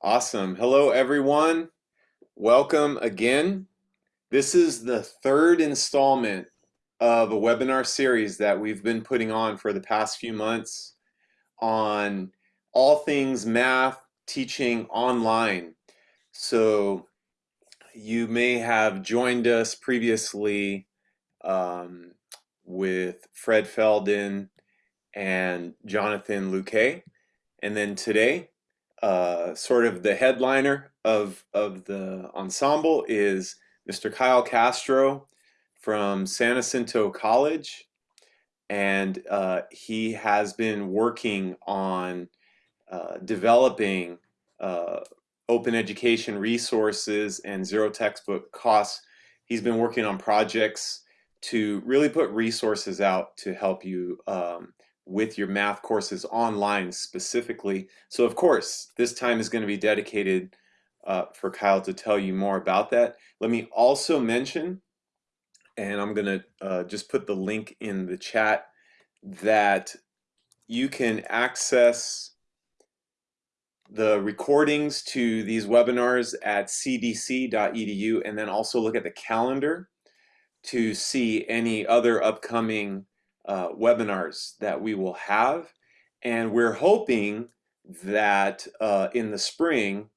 Awesome. Hello, everyone. Welcome again. This is the third installment of a webinar series that we've been putting on for the past few months on all things math teaching online. So you may have joined us previously um, with Fred Felden and Jonathan Luque. And then today uh, sort of the headliner of, of the ensemble is Mr. Kyle Castro from San Jacinto College. And uh, he has been working on uh, developing uh, open education resources and zero textbook costs. He's been working on projects to really put resources out to help you um, with your math courses online specifically. So of course, this time is going to be dedicated uh, for Kyle to tell you more about that. Let me also mention, and I'm going to uh, just put the link in the chat, that you can access the recordings to these webinars at cvc.edu and then also look at the calendar to see any other upcoming uh, webinars that we will have. And we're hoping that uh, in the spring,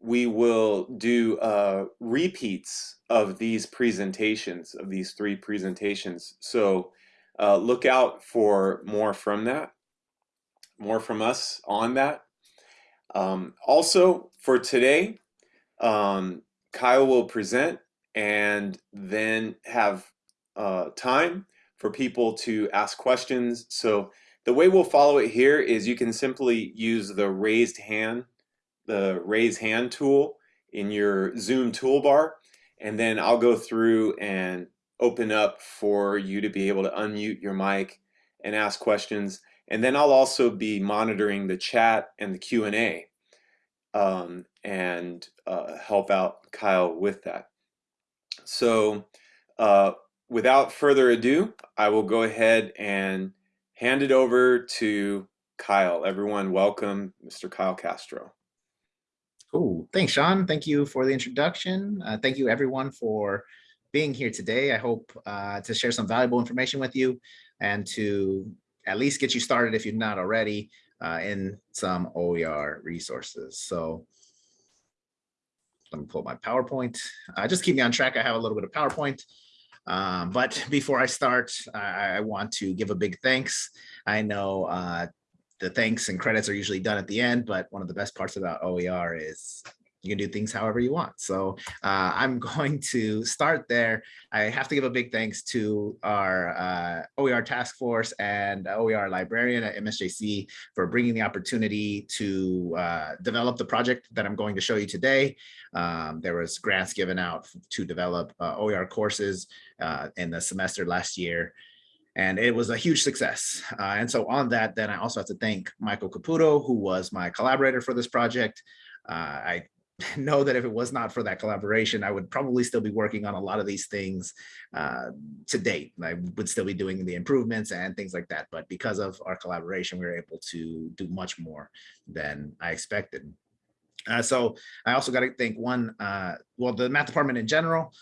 we will do uh, repeats of these presentations, of these three presentations. So uh, look out for more from that, more from us on that. Um, also, for today, um, Kyle will present and then have uh, time for people to ask questions. So the way we'll follow it here is you can simply use the raised hand, the raise hand tool in your Zoom toolbar, and then I'll go through and open up for you to be able to unmute your mic and ask questions. And then I'll also be monitoring the chat and the Q&A um, and uh, help out Kyle with that. So uh, without further ado, I will go ahead and hand it over to Kyle. Everyone, welcome Mr. Kyle Castro. Cool. Thanks, Sean. Thank you for the introduction. Uh, thank you, everyone, for being here today. I hope uh, to share some valuable information with you and to at least get you started if you're not already uh, in some OER resources. So let me pull my PowerPoint. Uh, just keep me on track. I have a little bit of PowerPoint. Um, but before I start, I, I, want to give a big thanks. I know uh, the thanks and credits are usually done at the end, but one of the best parts about OER is you can do things however you want. So uh, I'm going to start there. I have to give a big thanks to our uh, OER task force and OER librarian at MSJC for bringing the opportunity to uh, develop the project that I'm going to show you today. Um, there was grants given out to develop uh, OER courses uh, in the semester last year and it was a huge success. Uh, and so on that, then I also have to thank Michael Caputo, who was my collaborator for this project. Uh, I know that if it was not for that collaboration, I would probably still be working on a lot of these things uh, to date. I would still be doing the improvements and things like that. But because of our collaboration, we were able to do much more than I expected. Uh, so I also got to thank one, uh, well, the math department in general,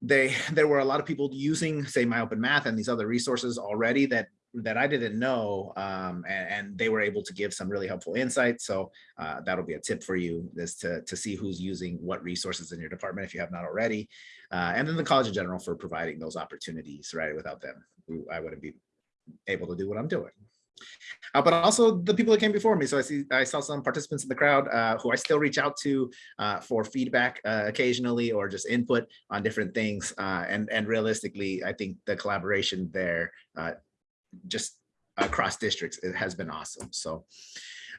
they there were a lot of people using say my open math and these other resources already that that I didn't know, um, and, and, they were able to give some really helpful insights. So uh, that'll be a tip for you is to, to see who's using what resources in your department if you have not already. Uh, and then the college in general for providing those opportunities, right? Without them, I wouldn't be able to do what I'm doing. Uh, but also the people that came before me. So I see I saw some participants in the crowd uh, who I still reach out to uh, for feedback uh, occasionally or just input on different things. Uh, and and realistically, I think the collaboration there uh, just across districts, it has been awesome. So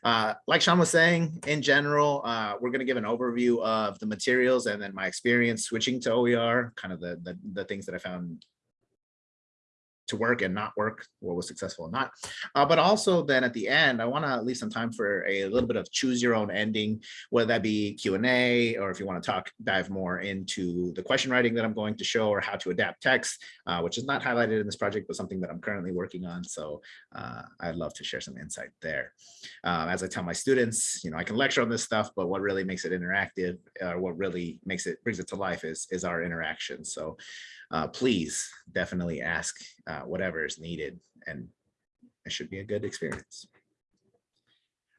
uh, like Sean was saying, in general, uh, we're going to give an overview of the materials and then my experience switching to OER, kind of the, the, the things that I found to work and not work, what was successful and not. Uh, but also then at the end, I want to leave some time for a little bit of choose your own ending, whether that be Q&A or if you want to talk, dive more into the question writing that I'm going to show or how to adapt text, uh, which is not highlighted in this project, but something that I'm currently working on. So uh, I'd love to share some insight there. Um, as I tell my students, you know, I can lecture on this stuff, but what really makes it interactive or what really makes it brings it to life is, is our interaction. So uh, please definitely ask uh, whatever is needed and it should be a good experience.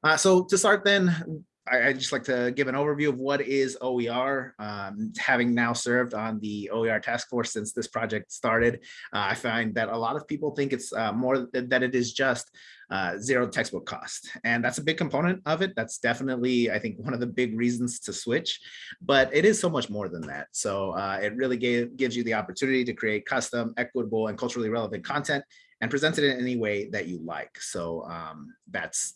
Uh, so to start then, I, I just like to give an overview of what is OER. Um, having now served on the OER task force since this project started, uh, I find that a lot of people think it's uh, more th that it is just uh, zero textbook cost. And that's a big component of it. That's definitely, I think, one of the big reasons to switch, but it is so much more than that. So uh, it really gave, gives you the opportunity to create custom, equitable, and culturally relevant content and present it in any way that you like. So um, that's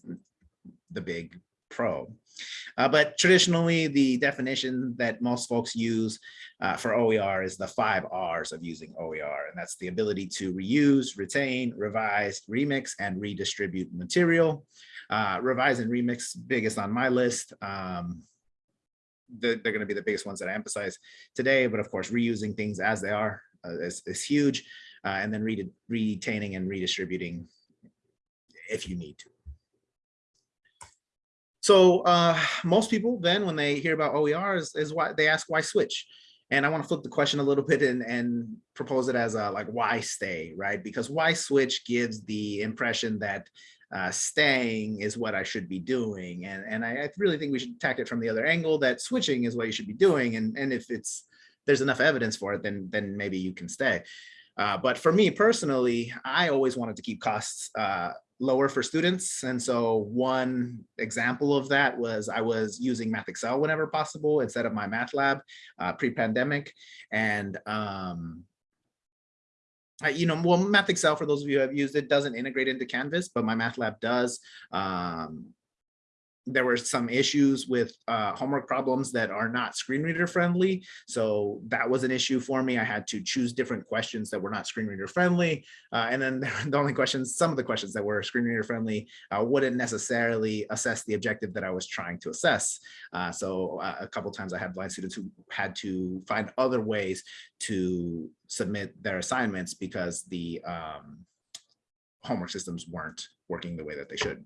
the big pro. Uh, but traditionally, the definition that most folks use uh, for OER is the five R's of using OER, and that's the ability to reuse, retain, revise, remix, and redistribute material. Uh, revise and remix, biggest on my list. Um, they're, going to be the biggest ones that I emphasize today, but of course, reusing things as they are uh, is, is huge, uh, and then re retaining and redistributing if you need to. So uh, most people then when they hear about OER is, is why they ask why switch. And I want to flip the question a little bit and, and propose it as a like why stay, right? Because why switch gives the impression that uh, staying is what I should be doing. And, and I, I really think we should attack it from the other angle that switching is what you should be doing. And, and if it's there's enough evidence for it, then, then maybe you can stay. Uh, but for me personally, I always wanted to keep costs uh, lower for students. And so one example of that was I was using MathXL whenever possible instead of MyMathLab uh, pre-pandemic. And um, I, you know, well, MathXL, for those of you who have used it, doesn't integrate into Canvas, but MyMathLab does. Um, there were some issues with uh, homework problems that are not screen reader friendly. So that was an issue for me. I had to choose different questions that were not screen reader friendly. Uh, and then the only questions, some of the questions that were screen reader friendly uh, wouldn't necessarily assess the objective that I was trying to assess. Uh, so uh, a couple times I had blind students who had to find other ways to submit their assignments because the um, homework systems weren't working the way that they should.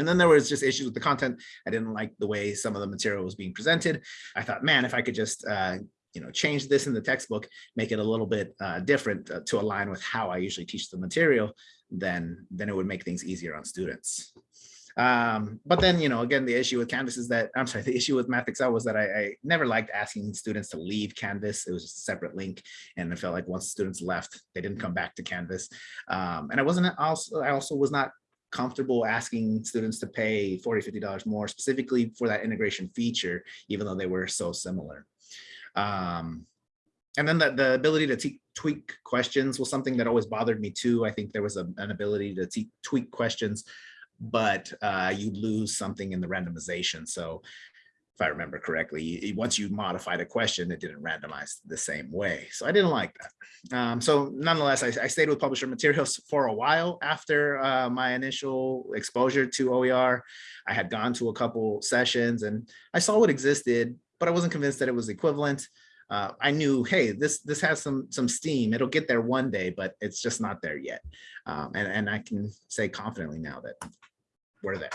And then there was just issues with the content. I didn't like the way some of the material was being presented. I thought, man, if I could just uh, you know, change this in the textbook, make it a little bit uh, different uh, to align with how I usually teach the material, then, then it would make things easier on students. Um, but then, you know, again, the issue with Canvas is that, I'm sorry, the issue with MathXL was that I, I never liked asking students to leave Canvas. It was just a separate link. And I felt like once students left, they didn't come back to Canvas. Um, and I wasn't also, I also was not comfortable asking students to pay $40, 50 dollars more specifically for that integration feature even though they were so similar. Um, and then the, the ability to tweak questions was something that always bothered me too. I think there was a, an ability to tweak questions but uh, you lose something in the randomization. So if I remember correctly, once you modified a question, it didn't randomize the same way. So I didn't like that. Um, so nonetheless, I, I, stayed with publisher materials for a while after uh, my initial exposure to OER. I had gone to a couple sessions and I saw what existed, but I wasn't convinced that it was equivalent. Uh, I knew, hey, this this has some some steam. It'll get there one day, but it's just not there yet. Um, and, and I can say confidently now that we're there.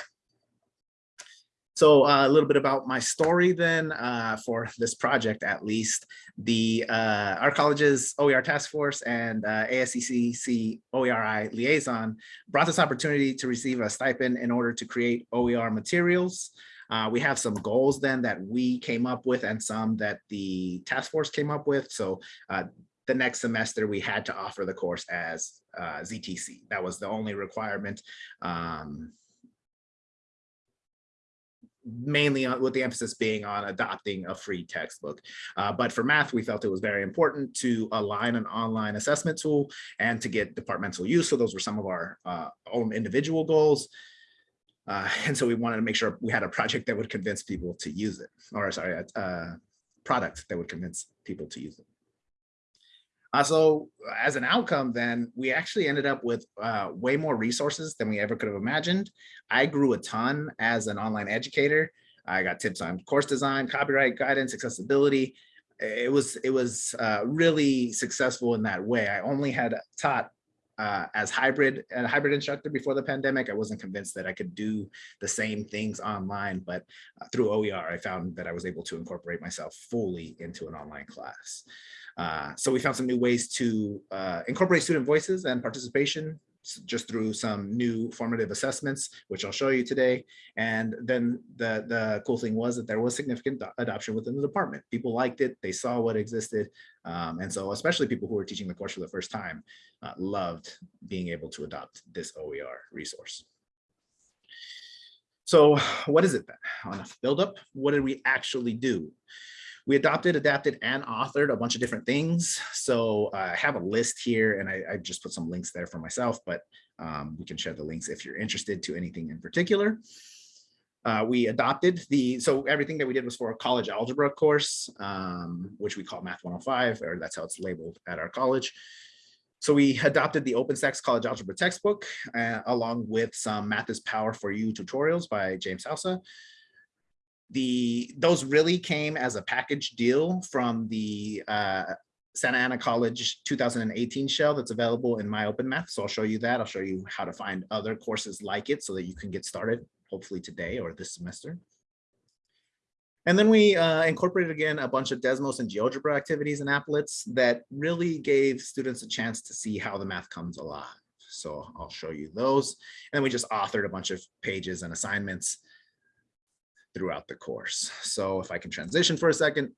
So uh, a little bit about my story then uh, for this project, at least. The uh, our college's OER task force and uh, ASCCC OERI liaison brought this opportunity to receive a stipend in order to create OER materials. Uh, we have some goals then that we came up with and some that the task force came up with. So uh, the next semester we had to offer the course as ZTC. That was the only requirement. Um, mainly with the emphasis being on adopting a free textbook. Uh, but for math, we felt it was very important to align an online assessment tool and to get departmental use. So those were some of our uh, own individual goals. Uh, and so we wanted to make sure we had a project that would convince people to use it, or sorry, a product that would convince people to use it. Uh, so as an outcome, then we actually ended up with uh, way more resources than we ever could have imagined. I grew a ton as an online educator. I got tips on course design, copyright guidance, accessibility. It was it was uh, really successful in that way. I only had taught uh, as hybrid a hybrid instructor before the pandemic. I wasn't convinced that I could do the same things online, but uh, through OER, I found that I was able to incorporate myself fully into an online class. Uh, so we found some new ways to uh, incorporate student voices and participation just through some new formative assessments, which I'll show you today. And then the, the cool thing was that there was significant adoption within the department. People liked it, they saw what existed. Um, and so especially people who were teaching the course for the first time uh, loved being able to adopt this OER resource. So what is it then? On a build up, what did we actually do? We adopted, adapted, and authored a bunch of different things. So uh, I have a list here and I, I, just put some links there for myself, but um, we can share the links if you're interested to anything in particular. Uh, we adopted the, so everything that we did was for a college algebra course, um, which we call Math 105, or that's how it's labeled at our college. So we adopted the OpenStax College Algebra textbook, uh, along with some Math is Power for You tutorials by James Sousa the those really came as a package deal from the uh, Santa Ana College 2018 shell that's available in my open math. So I'll show you that. I'll show you how to find other courses like it so that you can get started hopefully today or this semester. And then we uh, incorporated again a bunch of Desmos and GeoGebra activities and applets that really gave students a chance to see how the math comes alive. So I'll show you those. And we just authored a bunch of pages and assignments throughout the course. So if I can transition for a second,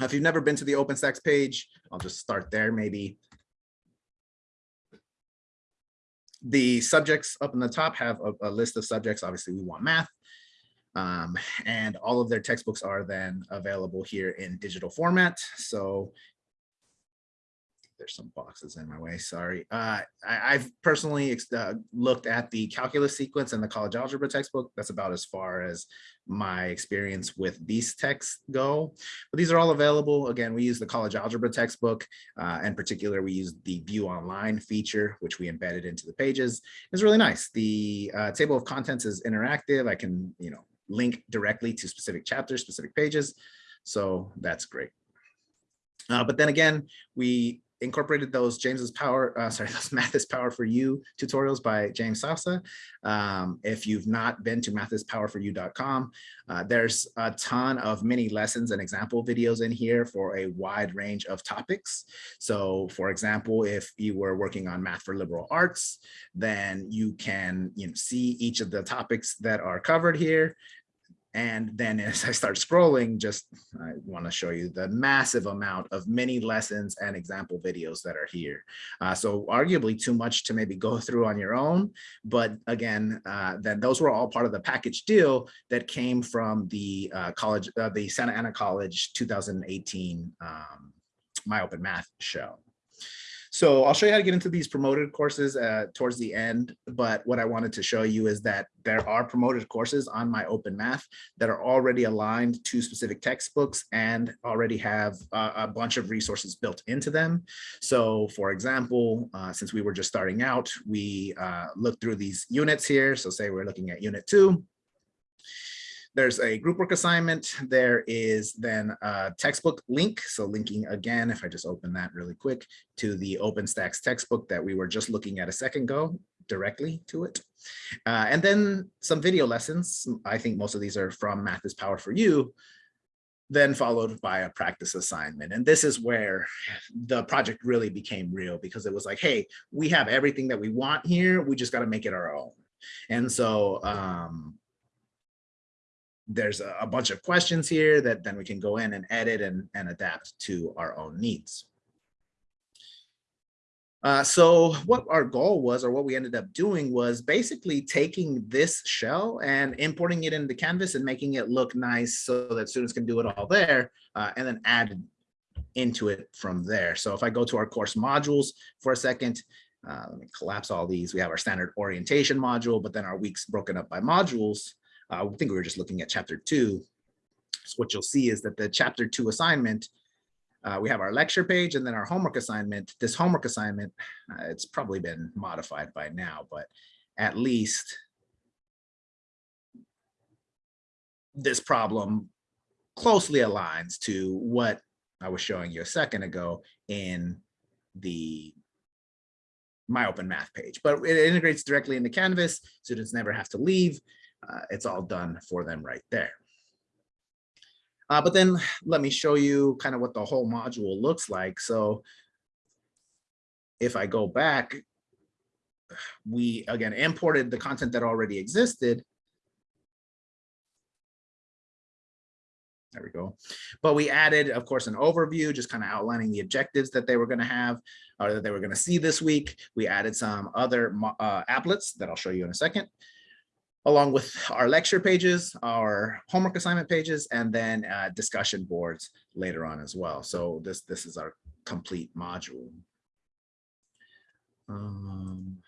if you've never been to the OpenStax page, I'll just start there maybe. The subjects up in the top have a, a list of subjects. Obviously, we want math. Um, and all of their textbooks are then available here in digital format. So there's some boxes in my way, sorry. Uh, I, have personally uh, looked at the calculus sequence and the college algebra textbook. That's about as far as my experience with these texts go. But these are all available. Again, we use the college algebra textbook. Uh, in particular, we use the view online feature, which we embedded into the pages. It's really nice. The uh, table of contents is interactive. I can, you know, link directly to specific chapters, specific pages. So that's great. Uh, but then again, we incorporated those James's power, uh, sorry, those Math is Power for You tutorials by James Sousa. Um, if you've not been to mathispowerforyou.com, uh, there's a ton of mini lessons and example videos in here for a wide range of topics. So for example, if you were working on math for liberal arts, then you can you know, see each of the topics that are covered here and then as I start scrolling, just I want to show you the massive amount of mini lessons and example videos that are here. Uh, so arguably too much to maybe go through on your own. But again, uh, then those were all part of the package deal that came from the uh, college, uh, the Santa Ana College 2018 um, My Open Math show. So I'll show you how to get into these promoted courses uh, towards the end. But what I wanted to show you is that there are promoted courses on my open math that are already aligned to specific textbooks and already have uh, a bunch of resources built into them. So for example, uh, since we were just starting out, we uh, looked through these units here. So say we're looking at unit two, there's a group work assignment. There is then a textbook link. So linking again, if I just open that really quick to the OpenStax textbook that we were just looking at a second ago directly to it. Uh, and then some video lessons. I think most of these are from Math is Power for You, then followed by a practice assignment. And this is where the project really became real because it was like, hey, we have everything that we want here. We just got to make it our own. And so um, there's a, a, bunch of questions here that then we can go in and edit and, and adapt to our own needs. Uh, so what our goal was, or what we ended up doing was basically taking this shell and importing it into Canvas and making it look nice so that students can do it all there uh, and then add into it from there. So if I go to our course modules for a second, uh, let me collapse all these. We have our standard orientation module, but then our weeks broken up by modules. Uh, I think we were just looking at chapter two. So what you'll see is that the chapter two assignment uh, we have our lecture page and then our homework assignment. This homework assignment, uh, it's probably been modified by now, but at least this problem closely aligns to what I was showing you a second ago in the my open math page, but it integrates directly into Canvas. Students never have to leave. Uh, it's all done for them right there. Uh, but then let me show you kind of what the whole module looks like. So if I go back, we again imported the content that already existed. There we go. But we added, of course, an overview, just kind of outlining the objectives that they were going to have or that they were going to see this week. We added some other uh, applets that I'll show you in a second, along with our lecture pages, our homework assignment pages, and then uh, discussion boards later on as well. So this, this is our complete module. Um,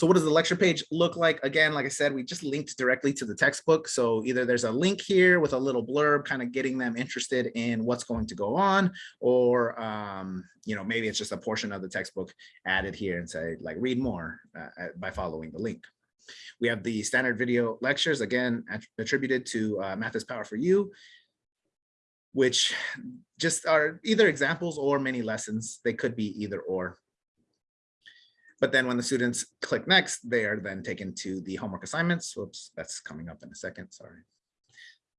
so what does the lecture page look like? Again, like I said, we just linked directly to the textbook. So either there's a link here with a little blurb kind of getting them interested in what's going to go on, or um, you know, maybe it's just a portion of the textbook added here and say like read more uh, by following the link. We have the standard video lectures, again, attributed to uh, Math is Power for You, which just are either examples or mini lessons. They could be either or. But then when the students click next, they are then taken to the homework assignments. Whoops, that's coming up in a second, sorry.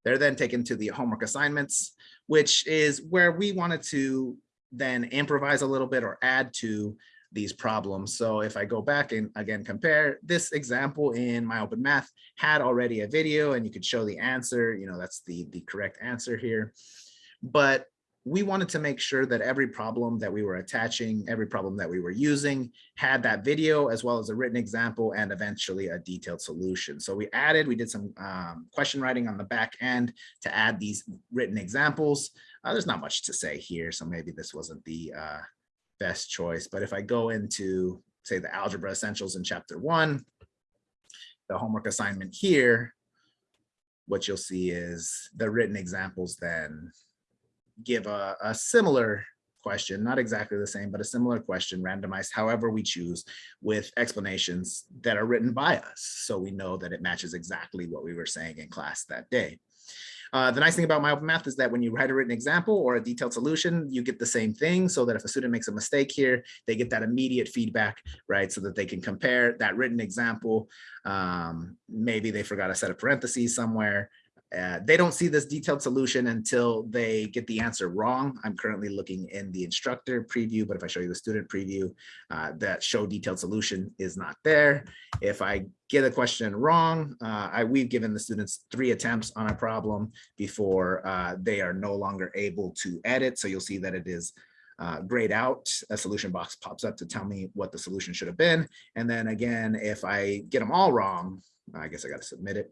They're then taken to the homework assignments, which is where we wanted to then improvise a little bit or add to these problems. So if I go back and again compare this example in my open math had already a video and you could show the answer, you know, that's the, the correct answer here. But we wanted to make sure that every problem that we were attaching, every problem that we were using had that video as well as a written example and eventually a detailed solution. So we added, we did some um, question writing on the back end to add these written examples. Uh, there's not much to say here, so maybe this wasn't the uh, best choice. But if I go into, say, the algebra essentials in chapter one, the homework assignment here, what you'll see is the written examples then give a, a similar question, not exactly the same, but a similar question randomized however we choose with explanations that are written by us. So we know that it matches exactly what we were saying in class that day. Uh, the nice thing about my open math is that when you write a written example or a detailed solution, you get the same thing so that if a student makes a mistake here, they get that immediate feedback, right? So that they can compare that written example. Um, maybe they forgot a set of parentheses somewhere uh, they don't see this detailed solution until they get the answer wrong. I'm currently looking in the instructor preview, but if I show you the student preview, uh, that show detailed solution is not there. If I get a question wrong, uh, I, we've given the students three attempts on a problem before uh, they are no longer able to edit. So you'll see that it is uh, grayed out, a solution box pops up to tell me what the solution should have been. And then again, if I get them all wrong, I guess I got to submit it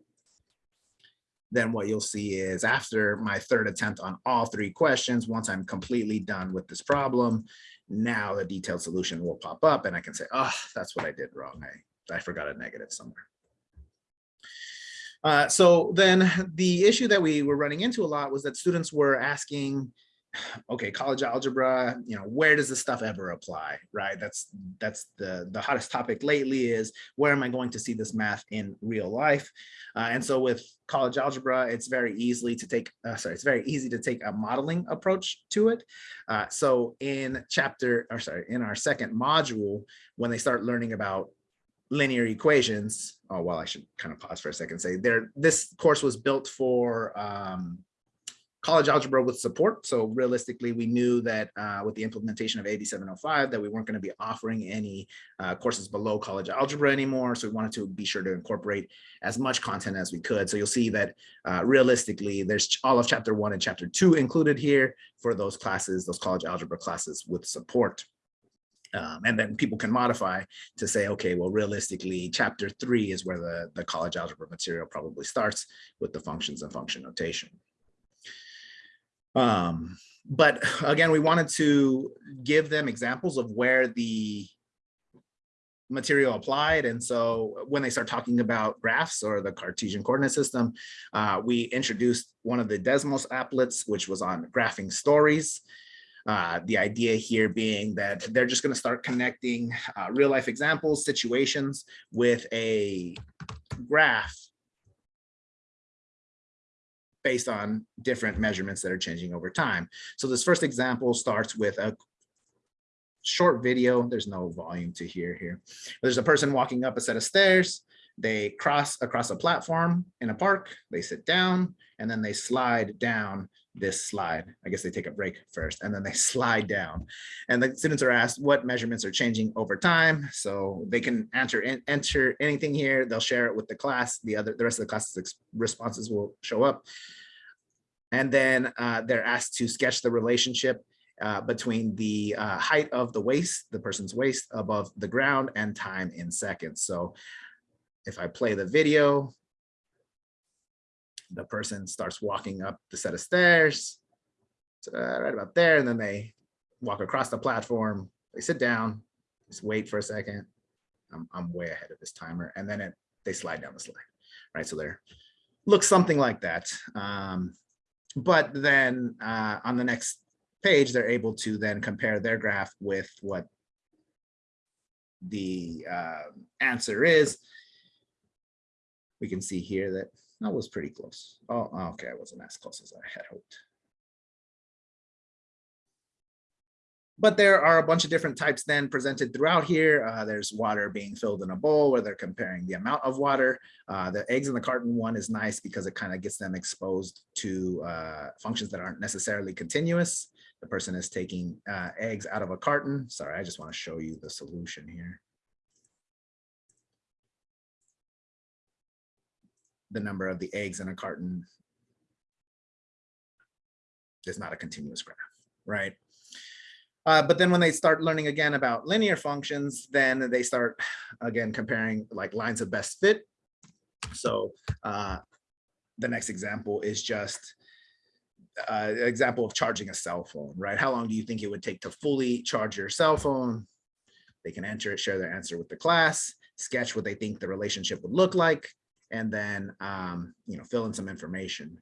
then what you'll see is after my third attempt on all three questions, once I'm completely done with this problem, now the detailed solution will pop up and I can say, oh, that's what I did wrong. I, I forgot a negative somewhere. Uh, so then the issue that we were running into a lot was that students were asking, okay, college algebra, you know, where does this stuff ever apply, right? That's that's the the hottest topic lately is where am I going to see this math in real life? Uh, and so with college algebra, it's very easily to take, uh, sorry, it's very easy to take a modeling approach to it. Uh, so in chapter, or sorry, in our second module, when they start learning about linear equations, oh, well, I should kind of pause for a second, say there, this course was built for um, college algebra with support. So realistically, we knew that uh, with the implementation of AB 705 that we weren't going to be offering any uh, courses below college algebra anymore. So we wanted to be sure to incorporate as much content as we could. So you'll see that uh, realistically, there's all of chapter one and chapter two included here for those classes, those college algebra classes with support. Um, and then people can modify to say, okay, well, realistically, chapter three is where the, the college algebra material probably starts with the functions and function notation. Um, but again, we wanted to give them examples of where the material applied. And so when they start talking about graphs or the Cartesian coordinate system, uh, we introduced one of the Desmos applets, which was on graphing stories. Uh, the idea here being that they're just going to start connecting uh, real life examples, situations with a graph based on different measurements that are changing over time. So this first example starts with a short video. There's no volume to hear here. There's a person walking up a set of stairs. They cross across a platform in a park. They sit down and then they slide down this slide. I guess they take a break first and then they slide down. And the students are asked what measurements are changing over time. So they can enter enter anything here. They'll share it with the class. The other the rest of the class's responses will show up. And then uh, they're asked to sketch the relationship uh, between the uh, height of the waist, the person's waist above the ground and time in seconds. So if I play the video, the person starts walking up the set of stairs, uh, right about there, and then they walk across the platform, they sit down, just wait for a second. I'm, I'm way ahead of this timer, and then it, they slide down the slide, right? So there looks something like that. Um, but then uh, on the next page, they're able to then compare their graph with what the uh, answer is. We can see here that that was pretty close. Oh, okay, I wasn't as close as I had hoped. But there are a bunch of different types then presented throughout here. Uh, there's water being filled in a bowl where they're comparing the amount of water. Uh, the eggs in the carton one is nice because it kind of gets them exposed to uh, functions that aren't necessarily continuous. The person is taking uh, eggs out of a carton. Sorry, I just want to show you the solution here. The number of the eggs in a carton is not a continuous graph, right? Uh, but then when they start learning again about linear functions, then they start again comparing like lines of best fit. So uh, the next example is just uh, example of charging a cell phone, right? How long do you think it would take to fully charge your cell phone? They can enter it, share their answer with the class, sketch what they think the relationship would look like, and then um, you know fill in some information.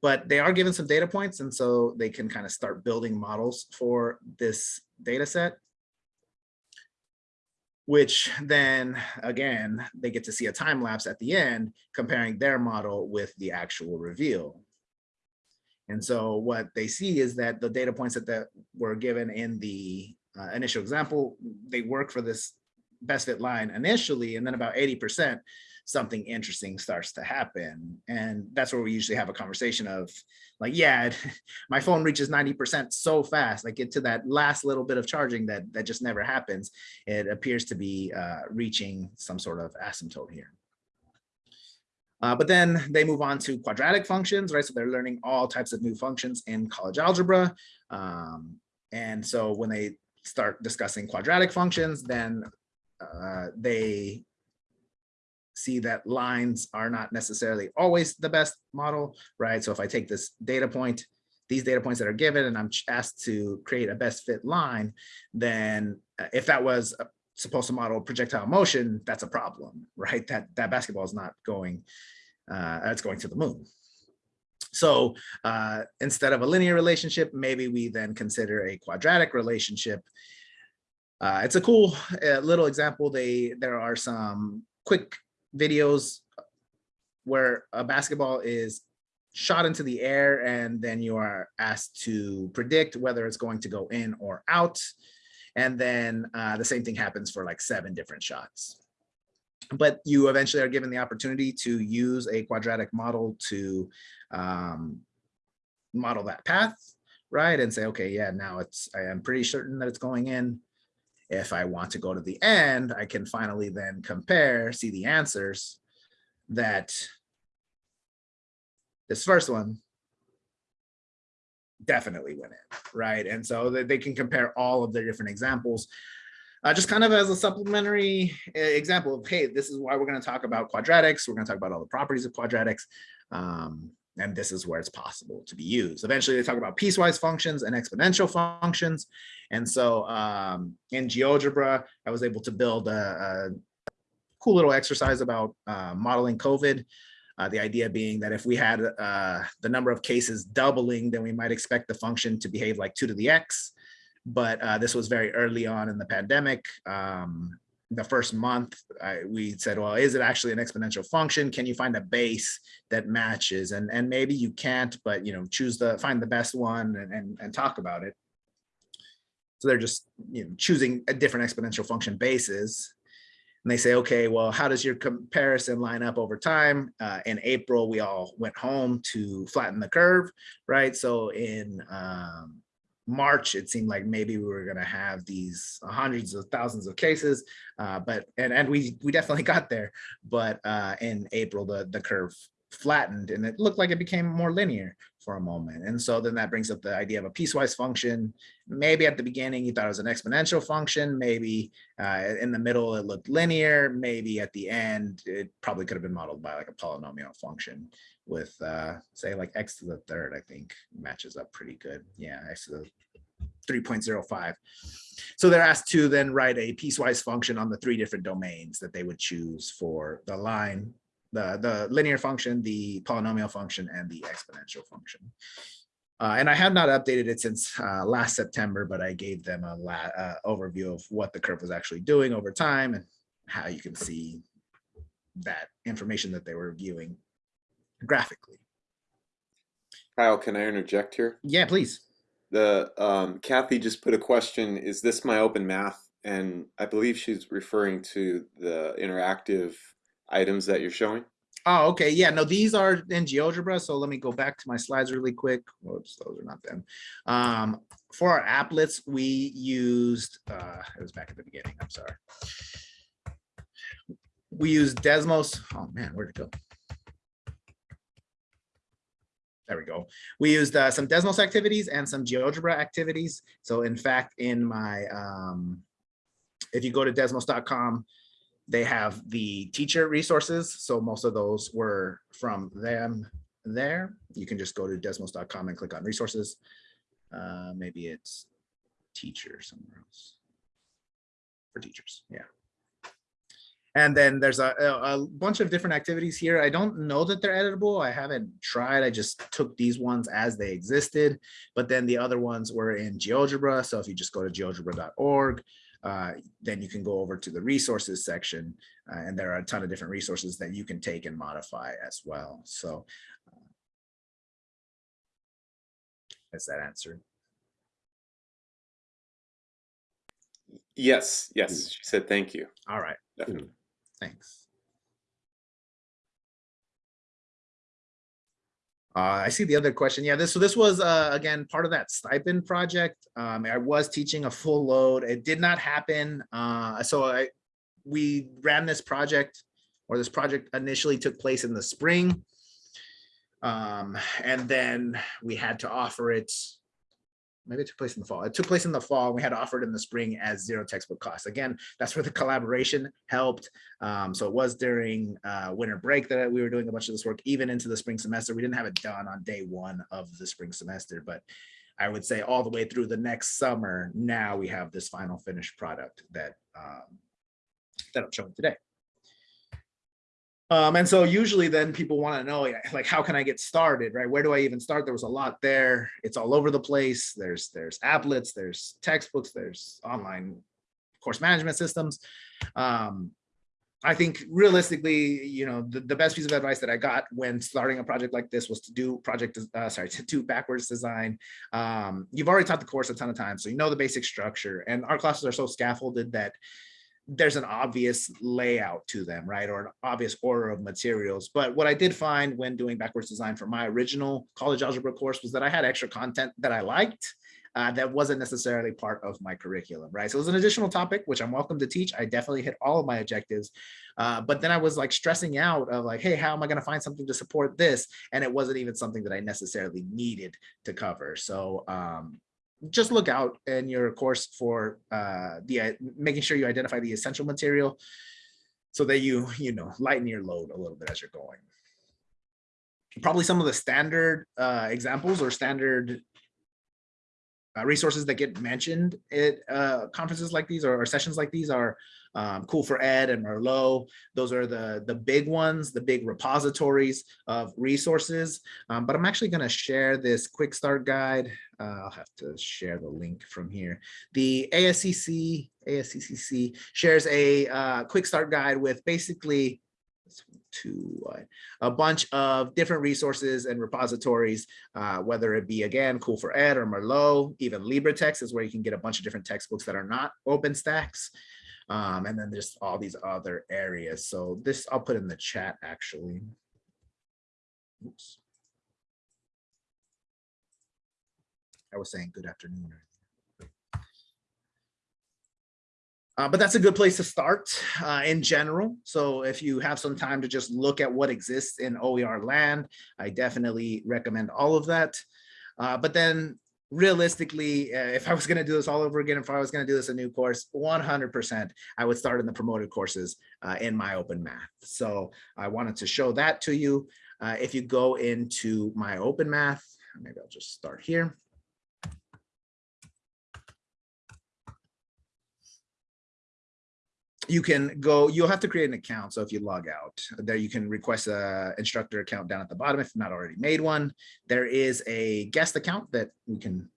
But they are given some data points, and so they can kind of start building models for this data set. Which then again, they get to see a time lapse at the end comparing their model with the actual reveal. And so what they see is that the data points that, were given in the uh, initial example, they work for this best fit line initially, and then about 80%, something interesting starts to happen. And that's where we usually have a conversation of like, yeah, my phone reaches 90% so fast, like get to that last little bit of charging that, that just never happens. It appears to be uh, reaching some sort of asymptote here. Uh, but then they move on to quadratic functions, right? So they're learning all types of new functions in college algebra. Um, and so when they start discussing quadratic functions, then uh, they see that lines are not necessarily always the best model, right? So if I take this data point, these data points that are given and I'm asked to create a best fit line, then uh, if that was supposed to model projectile motion, that's a problem, right? That that basketball is not going, uh, it's going to the moon. So uh, instead of a linear relationship, maybe we then consider a quadratic relationship. Uh, it's a cool uh, little example. They there are some quick videos where a basketball is shot into the air and then you are asked to predict whether it's going to go in or out. And then uh, the same thing happens for like seven different shots. But you eventually are given the opportunity to use a quadratic model to um, model that path, right? And say, okay, yeah, now it's, I am pretty certain that it's going in. If I want to go to the end, I can finally then compare, see the answers that this first one definitely went in, right? And so that they can compare all of their different examples, uh, just kind of as a supplementary uh, example of, hey, this is why we're going to talk about quadratics. We're going to talk about all the properties of quadratics. Um, and this is where it's possible to be used. Eventually, they talk about piecewise functions and exponential functions. And so um, in GeoGebra, I was able to build a, a cool little exercise about uh, modeling COVID. Uh, the idea being that if we had uh, the number of cases doubling, then we might expect the function to behave like two to the x. But uh, this was very early on in the pandemic. Um, the first month, I, we said, well, is it actually an exponential function? Can you find a base that matches? And, and maybe you can't, but you know, choose the find the best one and, and, and talk about it. So they're just you know, choosing a different exponential function bases. And they say, okay, well, how does your comparison line up over time? Uh, in April, we all went home to flatten the curve, right? So in um, March, it seemed like maybe we were going to have these hundreds of thousands of cases, uh, but and and we we definitely got there. But uh, in April, the the curve flattened and it looked like it became more linear for a moment. And so then that brings up the idea of a piecewise function. Maybe at the beginning you thought it was an exponential function. Maybe uh, in the middle it looked linear. Maybe at the end it probably could have been modeled by like a polynomial function with uh, say like x to the third, I think matches up pretty good. Yeah, x to the 3.05. So they're asked to then write a piecewise function on the three different domains that they would choose for the line, the, the linear function, the polynomial function, and the exponential function. Uh, and I have not updated it since uh, last September, but I gave them a uh, overview of what the curve was actually doing over time and how you can see that information that they were viewing graphically. Kyle, can I interject here? Yeah, please. The um, Kathy just put a question, is this my open math? And I believe she's referring to the interactive items that you're showing. Oh, okay. Yeah, no, these are in GeoGebra. So let me go back to my slides really quick. Whoops, those are not them. Um, for our applets, we used, uh, it was back at the beginning. I'm sorry. We used Desmos. Oh man, where'd it go? There we go. We used uh, some Desmos activities and some GeoGebra activities. So in fact, in my, um, if you go to desmos.com, they have the teacher resources. So most of those were from them there. You can just go to desmos.com and click on resources. Uh, maybe it's teacher somewhere else for teachers. Yeah. And then there's a, a, bunch of different activities here. I don't know that they're editable. I haven't tried. I just took these ones as they existed. But then the other ones were in GeoGebra. So if you just go to geogebra.org, uh, then you can go over to the resources section. Uh, and there are a ton of different resources that you can take and modify as well. So uh, is that answered? Yes, yes. She said thank you. All right. Definitely. Thanks. Uh, I see the other question. Yeah, this so this was uh, again part of that stipend project. Um, I was teaching a full load. It did not happen. Uh, so I we ran this project, or this project initially took place in the spring, um, and then we had to offer it maybe it took place in the fall. It took place in the fall. We had offered in the spring as zero textbook costs. Again, that's where the collaboration helped. Um, so it was during uh, winter break that we were doing a bunch of this work, even into the spring semester. We didn't have it done on day one of the spring semester, but I would say all the way through the next summer, now we have this final finished product that, um, that I'm showing today. Um, and so usually then people want to know like how can I get started, right? Where do I even start? There was a lot there. It's all over the place. There's there's applets, there's textbooks, there's online course management systems. Um, I think realistically, you know, the, the best piece of advice that I got when starting a project like this was to do project, uh, sorry, to do backwards design. Um, you've already taught the course a ton of times, so you know the basic structure and our classes are so scaffolded that there's an obvious layout to them, right? Or an obvious order of materials. But what I did find when doing backwards design for my original college algebra course was that I had extra content that I liked uh, that wasn't necessarily part of my curriculum, right? So it was an additional topic, which I'm welcome to teach. I definitely hit all of my objectives. Uh, but then I was like stressing out of like, hey, how am I going to find something to support this? And it wasn't even something that I necessarily needed to cover. So um, just look out in your course for uh, the uh, making sure you identify the essential material so that you you know lighten your load a little bit as you're going. probably some of the standard uh, examples or standard uh, resources that get mentioned at uh, conferences like these or, or sessions like these are um, COOL4Ed and Merlot. Those are the, the big ones, the big repositories of resources. Um, but I'm actually going to share this quick start guide. Uh, I'll have to share the link from here. The ASCC, ASCCC shares a uh, quick start guide with basically to uh, a bunch of different resources and repositories, uh, whether it be, again, COOL4Ed or Merlot, even LibreText is where you can get a bunch of different textbooks that are not OpenStax. Um, and then there's all these other areas. So this I'll put in the chat actually. Oops. I was saying good afternoon. Uh, but that's a good place to start uh, in general. So if you have some time to just look at what exists in OER land, I definitely recommend all of that. Uh, but then realistically, uh, if I was going to do this all over again, if I was going to do this a new course, 100%, I would start in the promoted courses uh, in my open math. So I wanted to show that to you. Uh, if you go into my open math, maybe I'll just start here. You can go, you'll have to create an account. So if you log out there, you can request a instructor account down at the bottom if not already made one. There is a guest account that we can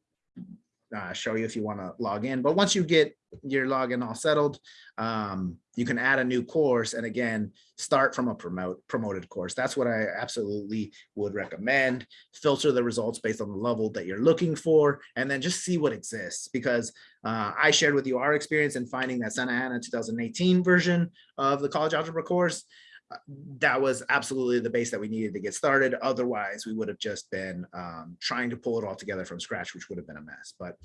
uh, show you if you want to log in. But once you get your login all settled, um, you can add a new course and again, start from a promote promoted course. That's what I absolutely would recommend. Filter the results based on the level that you're looking for, and then just see what exists because uh, I shared with you our experience in finding that Santa Ana 2018 version of the college algebra course that was absolutely the base that we needed to get started. Otherwise, we would have just been um, trying to pull it all together from scratch, which would have been a mess. But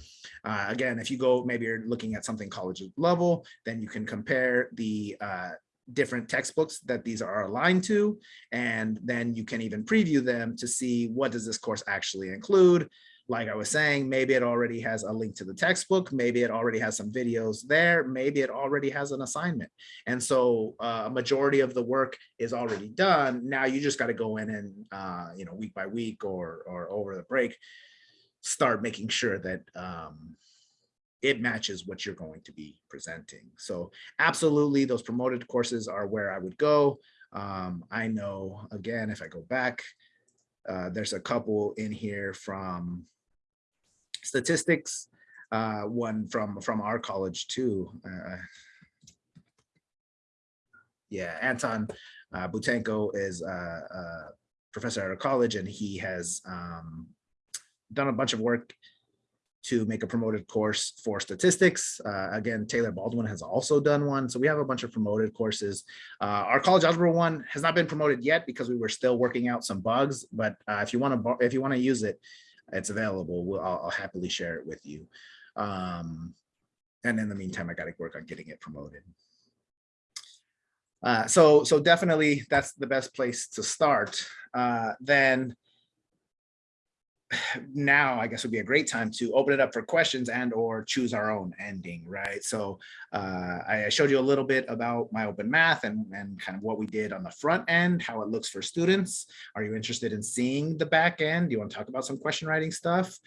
uh, again, if you go, maybe you're looking at something college level, then you can compare the uh, different textbooks that these are aligned to, and then you can even preview them to see what does this course actually include, like I was saying, maybe it already has a link to the textbook, maybe it already has some videos there, maybe it already has an assignment. And so uh, a majority of the work is already done. Now you just got to go in and, uh, you know, week by week or, or over the break, start making sure that um, it matches what you're going to be presenting. So absolutely, those promoted courses are where I would go. Um, I know, again, if I go back, uh, there's a couple in here from statistics, uh, one from from our college too. Uh, yeah, Anton uh, Butenko is a, a, professor at our college, and he has um, done a bunch of work to make a promoted course for statistics. Uh, again, Taylor Baldwin has also done one. So we have a bunch of promoted courses. Uh, our college algebra one has not been promoted yet because we were still working out some bugs. But uh, if you want to if you want to use it, it's available. We'll, I'll, I'll, happily share it with you. Um, and in the meantime, I got to work on getting it promoted. Uh, so, so definitely that's the best place to start. Uh, then now I guess would be a great time to open it up for questions and or choose our own ending, right? So uh, I showed you a little bit about my open math and, and kind of what we did on the front end, how it looks for students. Are you interested in seeing the back end? Do you want to talk about some question writing stuff?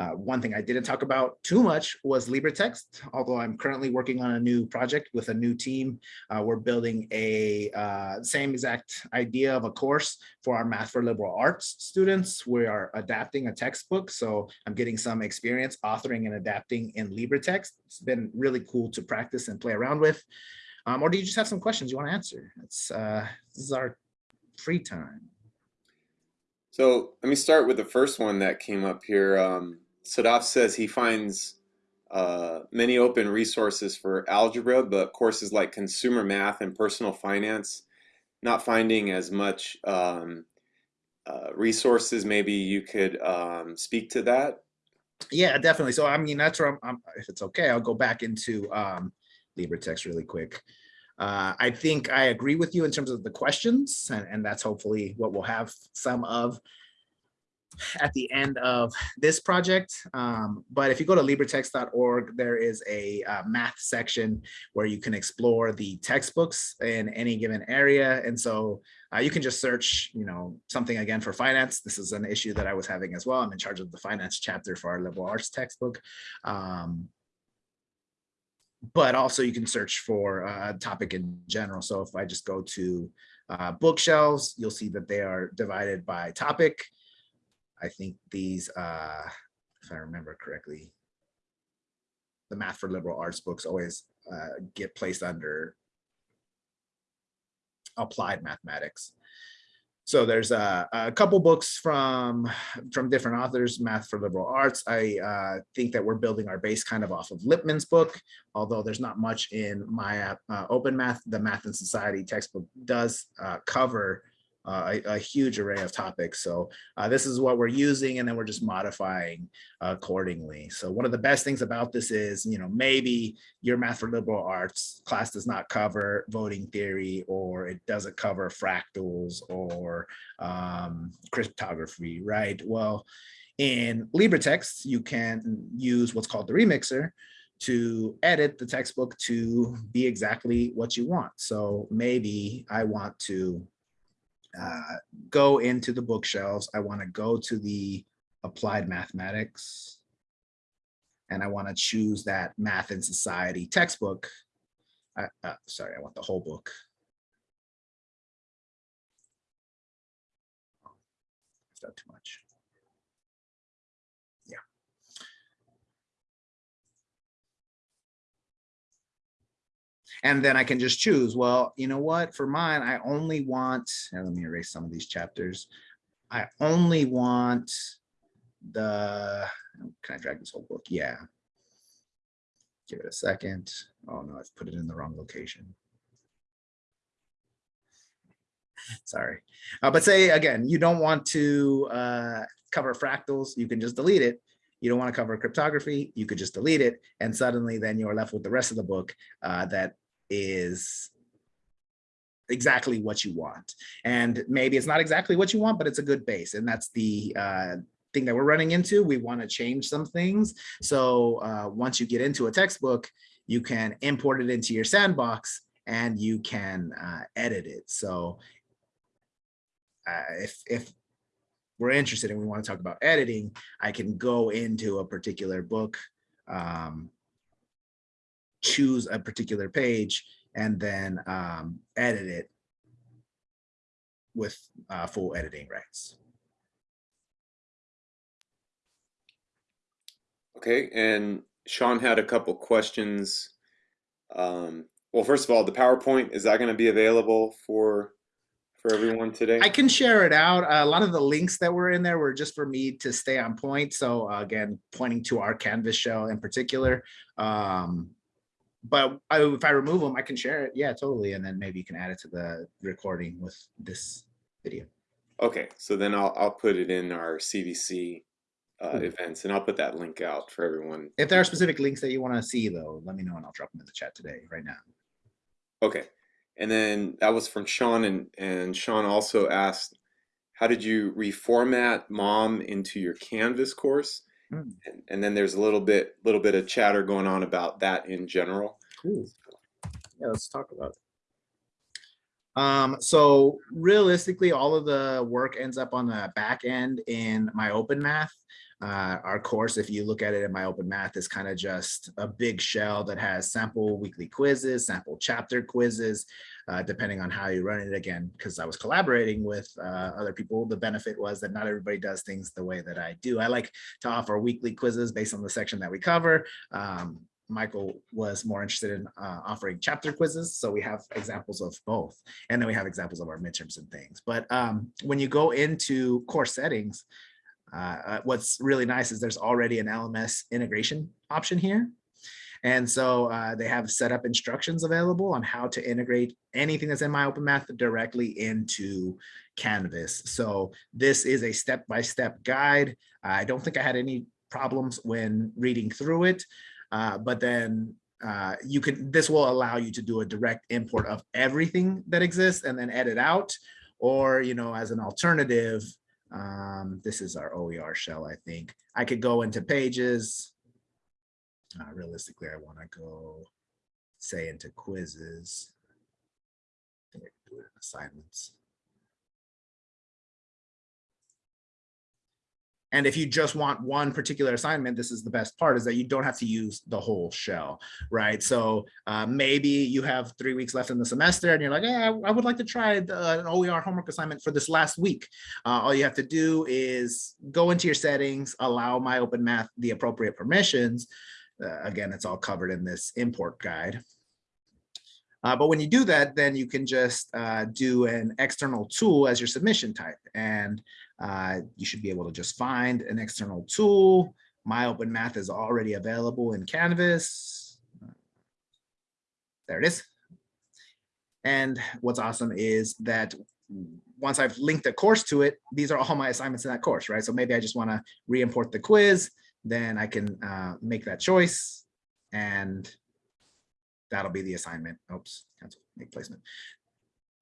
Uh, one thing I didn't talk about too much was LibreText, although I'm currently working on a new project with a new team. Uh, we're building a uh, same exact idea of a course for our Math for Liberal Arts students. We are adapting a textbook, so I'm getting some experience authoring and adapting in LibreText. It's been really cool to practice and play around with. Um, or do you just have some questions you want to answer? It's, uh, this is our free time. So let me start with the first one that came up here. Um, Sadaf says he finds uh, many open resources for algebra, but courses like consumer math and personal finance, not finding as much um, uh, resources. Maybe you could um, speak to that. Yeah, definitely. So I mean, that's where I'm, I'm if it's okay, I'll go back into um, LibreText really quick. Uh, I think I agree with you in terms of the questions, and, and that's hopefully what we'll have some of. At the end of this project. Um, but if you go to libretext.org, there is a uh, math section where you can explore the textbooks in any given area. And so uh, you can just search, you know, something again for finance. This is an issue that I was having as well. I'm in charge of the finance chapter for our liberal arts textbook. Um, but also you can search for a topic in general. So if I just go to uh, bookshelves, you'll see that they are divided by topic. I think these, uh, if I remember correctly, the math for liberal arts books always uh, get placed under applied mathematics. So there's a, a, couple books from from different authors, Math for Liberal Arts. I uh, think that we're building our base kind of off of Lippman's book, although there's not much in my uh, Open Math. The Math in Society textbook does uh, cover uh, a, a, huge array of topics. So uh, this is what we're using and then we're just modifying accordingly. So one of the best things about this is, you know, maybe your math for liberal arts class does not cover voting theory or it doesn't cover fractals or um, cryptography, right? Well, in LibreText, you can use what's called the remixer to edit the textbook to be exactly what you want. So maybe I want to uh, go into the bookshelves. I want to go to the applied mathematics. And I want to choose that math in society textbook. Uh, uh, sorry, I want the whole book. I've done too much. And then I can just choose, well, you know what, for mine, I only want, let me erase some of these chapters. I only want the, can I drag this whole book? Yeah. Give it a second. Oh no, I've put it in the wrong location. Sorry. Uh, but say again, you don't want to uh, cover fractals, you can just delete it you don't want to cover cryptography, you could just delete it. And suddenly then you're left with the rest of the book uh, that is exactly what you want. And maybe it's not exactly what you want, but it's a good base. And that's the uh, thing that we're running into. We want to change some things. So uh, once you get into a textbook, you can import it into your sandbox and you can uh, edit it. So uh, if, if we're interested and we want to talk about editing, I can go into a particular book um, choose a particular page and then um, edit it with uh, full editing rights. Okay, and Sean had a couple questions. Um, well, first of all, the PowerPoint, is that going to be available for for everyone today? I can share it out. A lot of the links that were in there were just for me to stay on point. So uh, again, pointing to our Canvas show in particular. Um, but I, if I remove them, I can share it. Yeah, totally. And then maybe you can add it to the recording with this video. Okay, so then I'll I'll put it in our CVC uh, cool. events, and I'll put that link out for everyone. If there are specific links that you want to see, though, let me know, and I'll drop them in the chat today, right now. Okay, and then that was from Sean, and and Sean also asked, how did you reformat MOM into your Canvas course? Mm. And, and, then there's a little bit little bit of chatter going on about that in general. Cool. Yeah, let's talk about it. Um, so realistically, all of the work ends up on the back end in my open math. Uh, our course, if you look at it in my open math, is kind of just a big shell that has sample weekly quizzes, sample chapter quizzes, uh, depending on how you run it again, because I was collaborating with uh, other people. The benefit was that not everybody does things the way that I do. I like to offer weekly quizzes based on the section that we cover. Um, Michael was more interested in uh, offering chapter quizzes. So we have examples of both. And then we have examples of our midterms and things. But um, when you go into course settings, uh, uh what's really nice is there's already an LMS integration option here. And so uh, they have set up instructions available on how to integrate anything that's in my open math directly into Canvas. So this is a step-by-step -step guide. I don't think I had any problems when reading through it, uh, but then uh, you can, this will allow you to do a direct import of everything that exists and then edit out, or, you know, as an alternative, Um, this is our OER shell, I think. I could go into pages. Uh, realistically, I want to go, say, into quizzes. Assignments. And if you just want one particular assignment, this is the best part is that you don't have to use the whole shell, right? So uh, maybe you have three weeks left in the semester and you're like, yeah, I would like to try the, an OER homework assignment for this last week. Uh, all you have to do is go into your settings, allow my open math the appropriate permissions. Uh, again, it's all covered in this import guide. Uh, but when you do that, then you can just uh, do an external tool as your submission type. And uh, you should be able to just find an external tool. My open math is already available in Canvas. There it is. And what's awesome is that once I've linked a course to it, these are all my assignments in that course, right? So maybe I just want to re-import the quiz, then I can uh, make that choice and that'll be the assignment. Oops, cancel, make placement.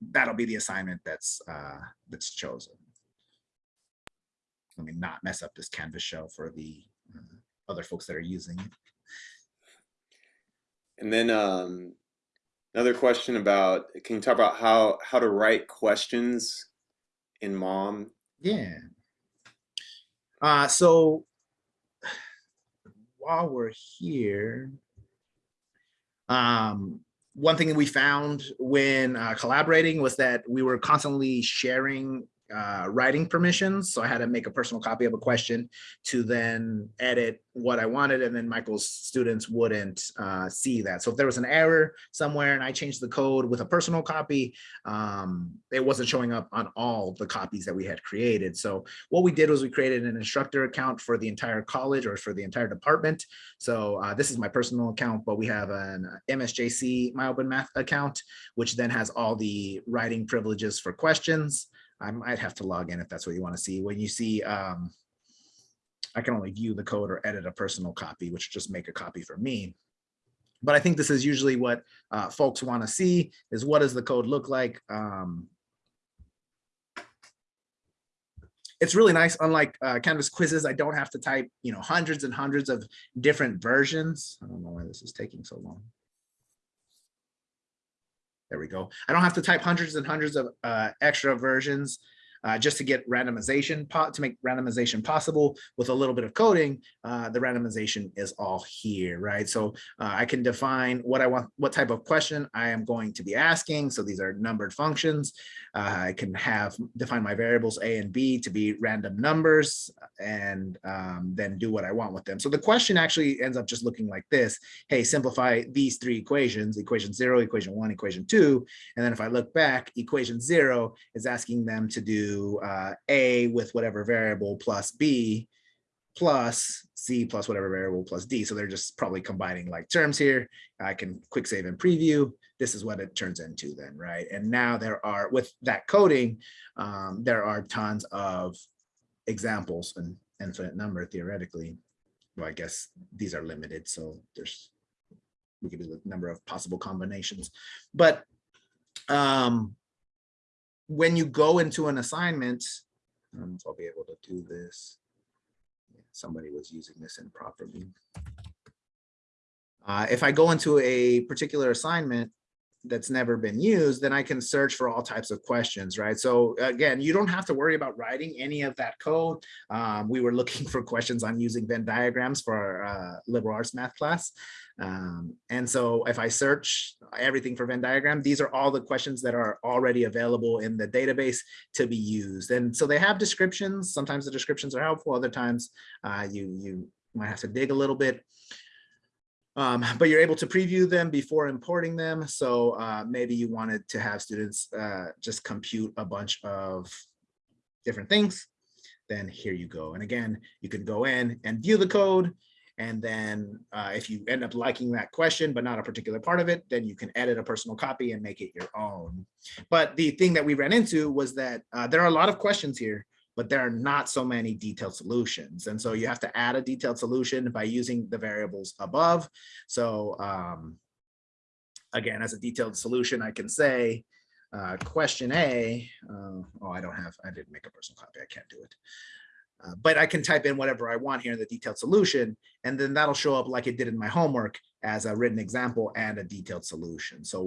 That'll be the assignment that's uh, that's chosen. Let me not mess up this Canvas shell for the uh, other folks that are using it. And then um, another question about, can you talk about how, how to write questions in MOM? Yeah. Uh, so while we're here, um, one thing that we found when uh, collaborating was that we were constantly sharing uh, writing permissions. So I had to make a personal copy of a question to then edit what I wanted. And then Michael's students wouldn't uh, see that. So if there was an error somewhere and I changed the code with a personal copy, um, it wasn't showing up on all the copies that we had created. So what we did was we created an instructor account for the entire college or for the entire department. So uh, this is my personal account, but we have an MSJC My Open Math account, which then has all the writing privileges for questions. I might have to log in if that's what you want to see. When you see, um, I can only view the code or edit a personal copy, which just make a copy for me. But I think this is usually what uh, folks want to see is what does the code look like? Um, it's really nice. Unlike uh, Canvas quizzes, I don't have to type, you know, hundreds and hundreds of different versions. I don't know why this is taking so long. There we go. I don't have to type hundreds and hundreds of uh, extra versions uh, just to get randomization to make randomization possible with a little bit of coding. Uh, the randomization is all here, right? So uh, I can define what I want, what type of question I am going to be asking. So these are numbered functions. Uh, I can have define my variables A and B to be random numbers and um, then do what I want with them. So the question actually ends up just looking like this. Hey, simplify these three equations, equation zero, equation one, equation two. And then if I look back, equation zero is asking them to do uh, A with whatever variable plus B plus C plus whatever variable plus D. So they're just probably combining like terms here. I can quick save and preview. This is what it turns into then, right? And now there are, with that coding, um, there are tons of examples, an infinite number theoretically. Well, I guess these are limited, so there's, we could do the number of possible combinations. But um, when you go into an assignment, if I'll be able to do this. Somebody was using this improperly. Uh, if I go into a particular assignment that's never been used, then I can search for all types of questions, right? So again, you don't have to worry about writing any of that code. Um, we were looking for questions on using Venn diagrams for our uh, liberal arts math class. Um, and so if I search everything for Venn diagram, these are all the questions that are already available in the database to be used. And so they have descriptions. Sometimes the descriptions are helpful. Other times uh, you, you might have to dig a little bit. Um, but you're able to preview them before importing them. So uh, maybe you wanted to have students uh, just compute a bunch of different things. Then here you go. And again, you can go in and view the code. And then uh, if you end up liking that question, but not a particular part of it, then you can edit a personal copy and make it your own. But the thing that we ran into was that uh, there are a lot of questions here, but there are not so many detailed solutions. And so you have to add a detailed solution by using the variables above. So um, again, as a detailed solution, I can say, uh, question A, Uh, oh, I don't have, I didn't make a personal copy. I can't do it. Uh, but I can type in whatever I want here in the detailed solution, and then that'll show up like it did in my homework as a written example and a detailed solution. So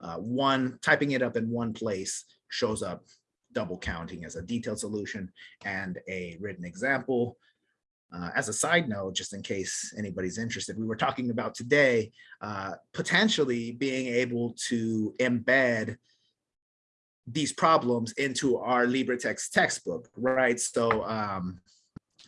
uh, one typing it up in one place shows up double counting as a detailed solution and a written example. Uh, as a side note, just in case anybody's interested, we were talking about today, uh, potentially being able to embed these problems into our LibreText textbook, right? So um,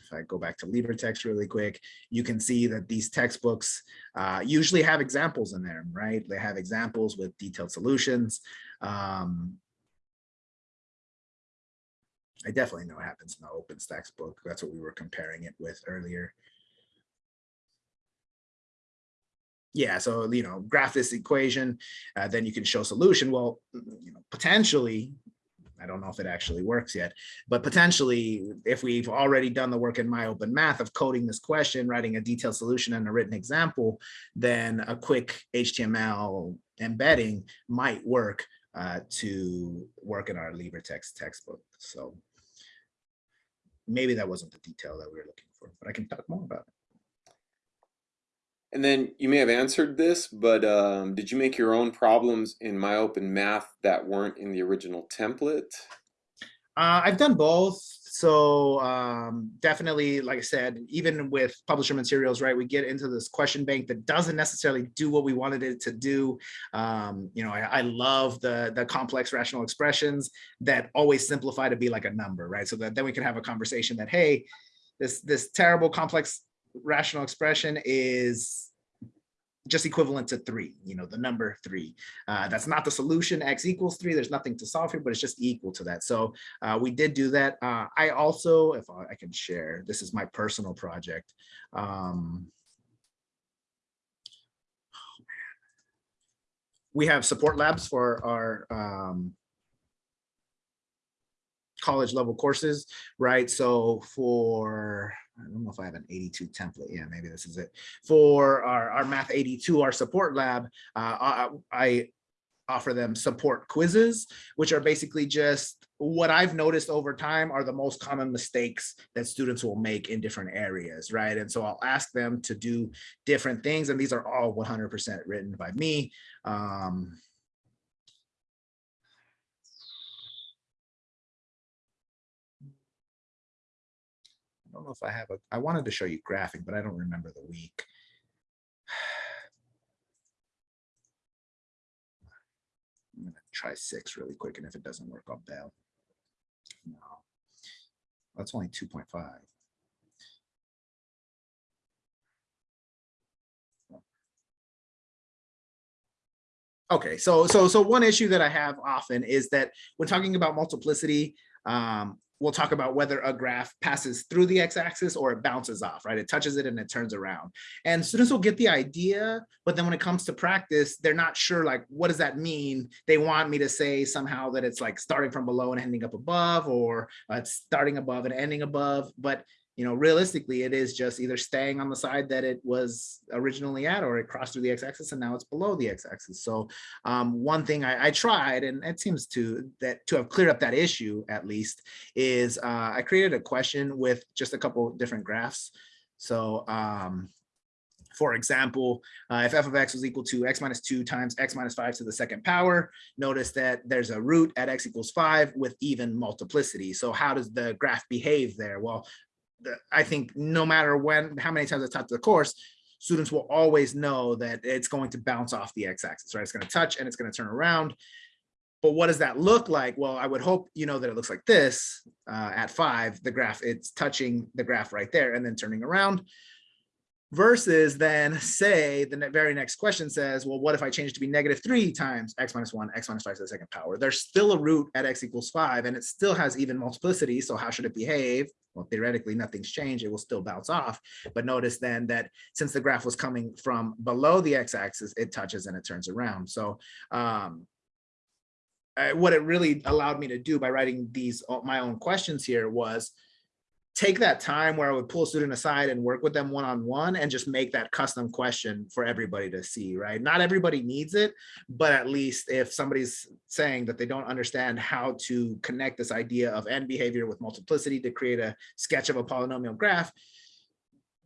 if I go back to LibreText really quick, you can see that these textbooks uh, usually have examples in there, right? They have examples with detailed solutions. Um, I definitely know it happens in the OpenStax book. That's what we were comparing it with earlier. Yeah, so, you know, graph this equation, uh, then you can show solution. Well, you know, potentially, I don't know if it actually works yet, but potentially if we've already done the work in my open math of coding this question, writing a detailed solution and a written example, then a quick HTML embedding might work uh, to work in our LibreText textbook. So maybe that wasn't the detail that we were looking for, but I can talk more about it. And then you may have answered this, but um, did you make your own problems in MyOpenMath that weren't in the original template? Uh, I've done both. So um, definitely, like I said, even with publisher materials, right, we get into this question bank that doesn't necessarily do what we wanted it to do. Um, you know, I, I, love the, the complex rational expressions that always simplify to be like a number, right? So that then we can have a conversation that, hey, this, this terrible complex rational expression is just equivalent to three, you know, the number three. Uh, that's not the solution, x equals three. There's nothing to solve here, but it's just equal to that. So uh, we did do that. Uh, I also, if I can share, this is my personal project. Um, we have support labs for our um, college level courses, right? So for, I don't know if I have an 82 template. Yeah, maybe this is it. For our, our Math 82, our support lab, uh, I, I offer them support quizzes, which are basically just what I've noticed over time are the most common mistakes that students will make in different areas, right? And so I'll ask them to do different things, and these are all 100% written by me. Um, I don't know if I have a, I wanted to show you graphing, but I don't remember the week. I'm gonna try six really quick, and if it doesn't work, I'll bail. No, that's only 2.5. Okay, so so so one issue that I have often is that when talking about multiplicity, um, we'll talk about whether a graph passes through the x-axis or it bounces off, right? It touches it and it turns around. And students will get the idea, but then when it comes to practice, they're not sure like, what does that mean? They want me to say somehow that it's like starting from below and ending up above, or uh, it's starting above and ending above, but you know, realistically, it is just either staying on the side that it was originally at, or it crossed through the x-axis and now it's below the x-axis. So um, one thing I, I, tried, and it seems to that to have cleared up that issue at least, is uh, I created a question with just a couple different graphs. So um, for example, uh, if f of x was equal to x minus 2 times x minus 5 to the second power, notice that there's a root at x equals 5 with even multiplicity. So how does the graph behave there? Well, I think no matter when, how many times I taught the course, students will always know that it's going to bounce off the x-axis, right? It's going to touch and it's going to turn around. But what does that look like? Well, I would hope you know that it looks like this uh, at five, the graph, it's touching the graph right there and then turning around versus then say the very next question says, well, what if I change to be negative three times x minus one, x minus five to the second power? There's still a root at x equals five and it still has even multiplicity. So how should it behave? Well, theoretically, nothing's changed. It will still bounce off. But notice then that since the graph was coming from below the x-axis, it touches and it turns around. So um, what it really allowed me to do by writing these uh, my own questions here was take that time where I would pull a student aside and work with them one-on-one and just make that custom question for everybody to see, right? Not everybody needs it, but at least if somebody's saying that they don't understand how to connect this idea of end behavior with multiplicity to create a sketch of a polynomial graph,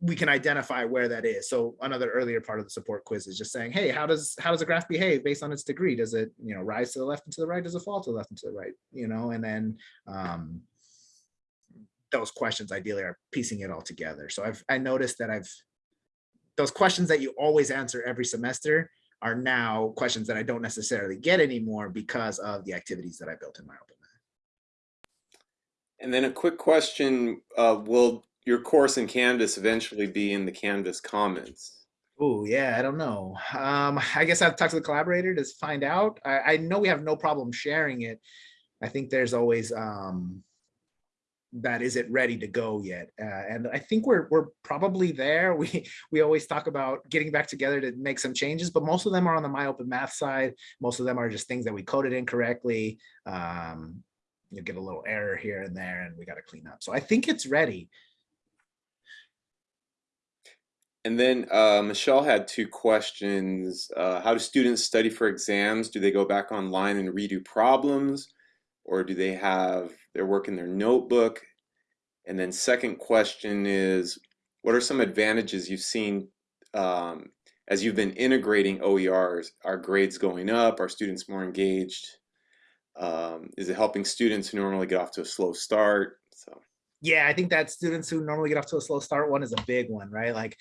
we can identify where that is. So another earlier part of the support quiz is just saying, hey, how does how does a graph behave based on its degree? Does it, you know, rise to the left and to the right? Does it fall to the left and to the right? You know, and then um, those questions ideally are piecing it all together. So I've I noticed that I've those questions that you always answer every semester are now questions that I don't necessarily get anymore because of the activities that I built in my open math. And then a quick question, uh, will your course in Canvas eventually be in the Canvas Commons? Oh yeah, I don't know. Um, I guess I've talked to the collaborator to find out. I, I know we have no problem sharing it. I think there's always um, that is it ready to go yet uh, and i think we're we're probably there we we always talk about getting back together to make some changes but most of them are on the my open math side most of them are just things that we coded incorrectly um you get a little error here and there and we got to clean up so i think it's ready And then uh, Michelle had two questions. Uh, how do students study for exams? Do they go back online and redo problems? Or do they have their work in their notebook? And then second question is, what are some advantages you've seen um, as you've been integrating OERs? Are grades going up? Are students more engaged? Um, is it helping students who normally get off to a slow start? So yeah i think that students who normally get off to a slow start one is a big one right like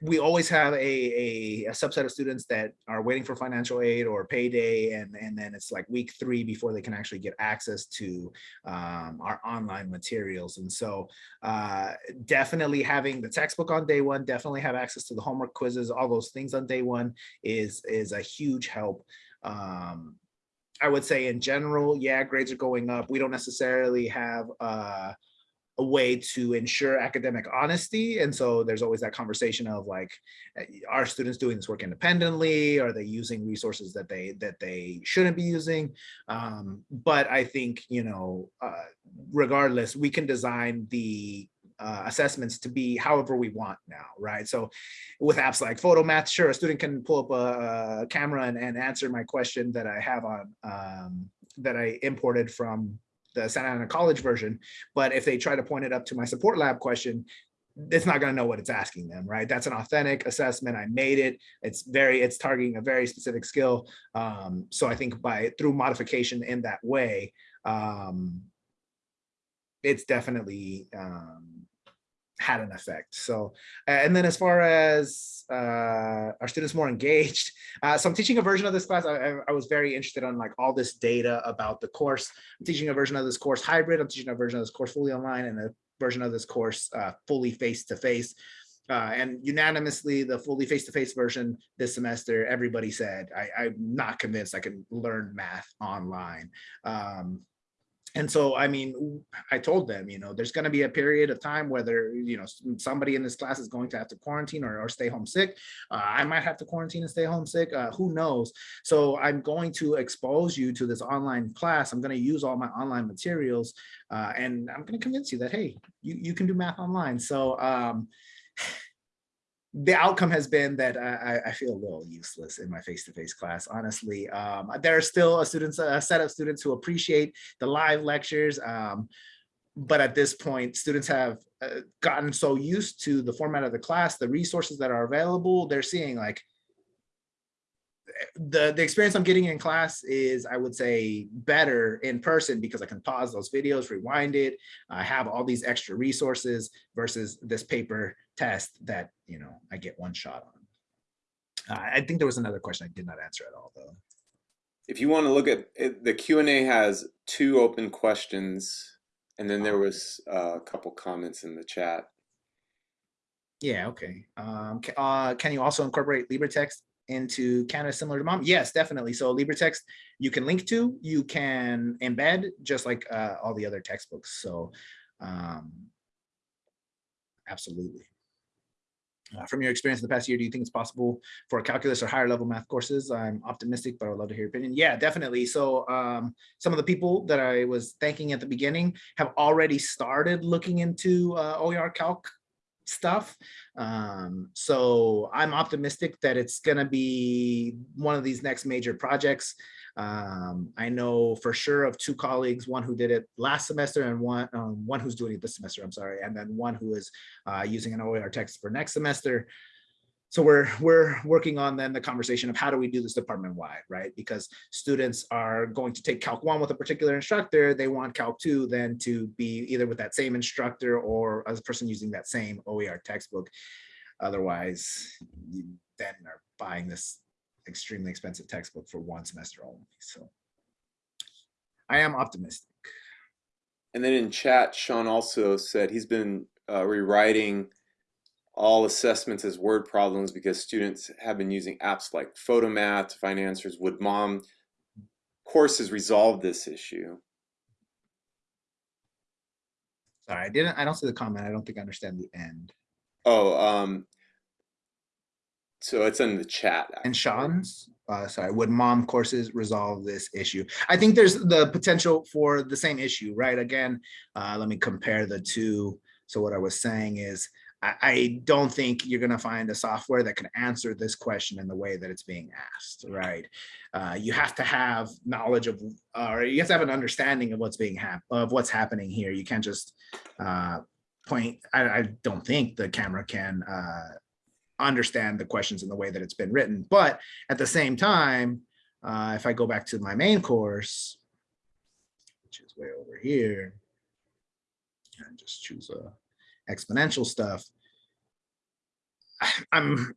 we always have a, a, a, subset of students that are waiting for financial aid or payday and, and then it's like week three before they can actually get access to um, our online materials. And so uh, definitely having the textbook on day one, definitely have access to the homework quizzes, all those things on day one is, is a huge help. Um, I would say in general, yeah, grades are going up. We don't necessarily have uh, a way to ensure academic honesty. And so there's always that conversation of like, eh, are students doing this work independently? Are they using resources that they that they shouldn't be using? Um, but I think, you know, uh, regardless, we can design the uh, assessments to be however we want now, right? So with apps like Photomath, sure, a student can pull up a, a camera and, and, answer my question that I have on, um, that I imported from the Santa Ana College version. But if they try to point it up to my support lab question, it's not going to know what it's asking them, right? That's an authentic assessment. I made it. It's very, it's targeting a very specific skill. Um, so I think by through modification in that way, um, it's definitely um, had an effect. So, and then as far as uh, our students more engaged, uh, so I'm teaching a version of this class. I, I, was very interested on like all this data about the course. I'm teaching a version of this course hybrid. I'm teaching a version of this course fully online and a version of this course uh, fully face-to-face. -face. Uh, and unanimously, the fully face-to-face -face version this semester, everybody said, I, am not convinced I can learn math online. Um, and so, I mean, I told them, you know, there's going to be a period of time whether, you know, somebody in this class is going to have to quarantine or, or stay home sick. Uh, I might have to quarantine and stay home sick. Uh, who knows? So I'm going to expose you to this online class. I'm going to use all my online materials uh, and I'm going to convince you that, hey, you, you can do math online. So um, the outcome has been that I, I, feel a little useless in my face-to-face -face class, honestly. Um, there are still a students, a set of students who appreciate the live lectures, um, but at this point, students have uh, gotten so used to the format of the class, the resources that are available, they're seeing like, the the experience I'm getting in class is I would say better in person because I can pause those videos, rewind it. I have all these extra resources versus this paper test that you know I get one shot on. Uh, I think there was another question I did not answer at all though. If you want to look at it, the Q&A has two open questions and then there was uh, a couple comments in the chat. Yeah, okay. Um, uh, can you also incorporate LibreText into Canvas similar to MOM? Yes, definitely. So LibreText you can link to, you can embed just like uh, all the other textbooks. So um, absolutely. Uh, from your experience in the past year, do you think it's possible for calculus or higher level math courses? I'm optimistic, but I would love to hear your opinion. Yeah, definitely. So um, some of the people that I was thanking at the beginning have already started looking into uh, OER Calc stuff. Um, so I'm optimistic that it's going to be one of these next major projects. Um, I know for sure of two colleagues, one who did it last semester and one um, one who's doing it this semester, I'm sorry, and then one who is uh, using an OER text for next semester. So we're we're working on then the conversation of how do we do this department wide, right? Because students are going to take Calc 1 with a particular instructor, they want Calc 2 then to be either with that same instructor or a person using that same OER textbook. Otherwise, you then are buying this extremely expensive textbook for one semester only. So I am optimistic. And then in chat, Sean also said he's been uh, rewriting all assessments as word problems because students have been using apps like Photomath to find answers. Would MOM courses resolve this issue? Sorry, I didn't, I don't see the comment. I don't think I understand the end. Oh, um, so it's in the chat. And. Sean's, uh, sorry, would MOM courses resolve this issue? I think there's the potential for the same issue, right? Again, uh, let me compare the two. So what I was saying is, I, I don't think you're gonna find a software that can answer this question in the way that it's being asked, right? Uh, you have to have knowledge of, or you have to have an understanding of what's being hap of what's happening here. You can't just uh, point. I, I don't think the camera can uh, understand the questions in the way that it's been written. But at the same time, uh, if I go back to my main course, which is way over here, and just choose a exponential stuff, I'm,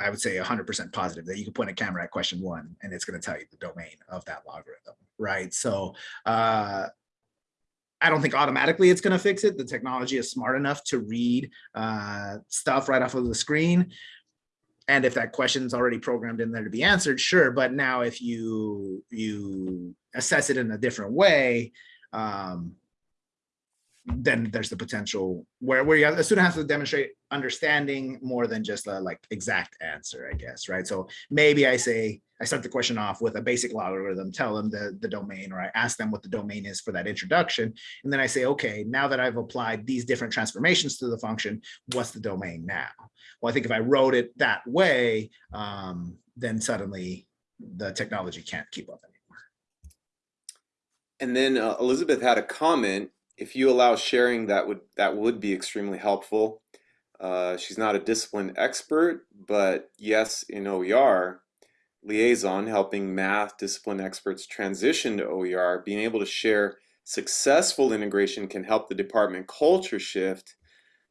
I would say 100% positive that you can point a camera at question one and it's going to tell you the domain of that logarithm, right? So uh, I don't think automatically it's going to fix it. The technology is smart enough to read uh, stuff right off of the screen. And if that question is already programmed in there to be answered, sure. But now if you you assess it in a different way, um, then there's the potential where, where you a student has to demonstrate understanding more than just a like exact answer, I guess, right? So maybe I say, I start the question off with a basic logarithm, tell them the, the domain, or I ask them what the domain is for that introduction. And then I say, okay, now that I've applied these different transformations to the function, what's the domain now? Well, I think if I wrote it that way, um, then suddenly the technology can't keep up anymore. And then uh, Elizabeth had a comment. If you allow sharing, that would that would be extremely helpful. Uh, she's not a discipline expert, but yes, in OER liaison, helping math discipline experts transition to OER, being able to share successful integration can help the department culture shift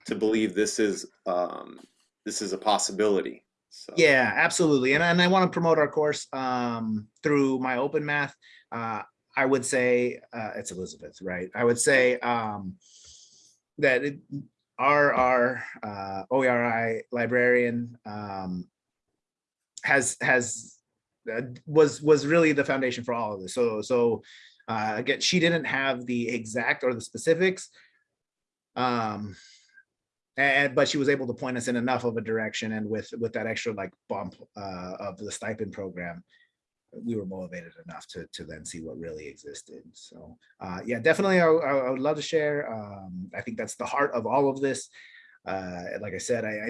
to believe this is um, this is a possibility. So. Yeah, absolutely. And, and I want to promote our course um, through my open math. Uh, I would say uh, it's Elizabeth, right? I would say um, that it, our our uh, OERI librarian um, has has was was really the foundation for all of this. So so uh, again, she didn't have the exact or the specifics, um, and but she was able to point us in enough of a direction, and with with that extra like bump uh, of the stipend program, we were motivated enough to to then see what really existed. So uh, yeah, definitely, I, I, would love to share. Um, I think that's the heart of all of this. Uh, like I said, I, I,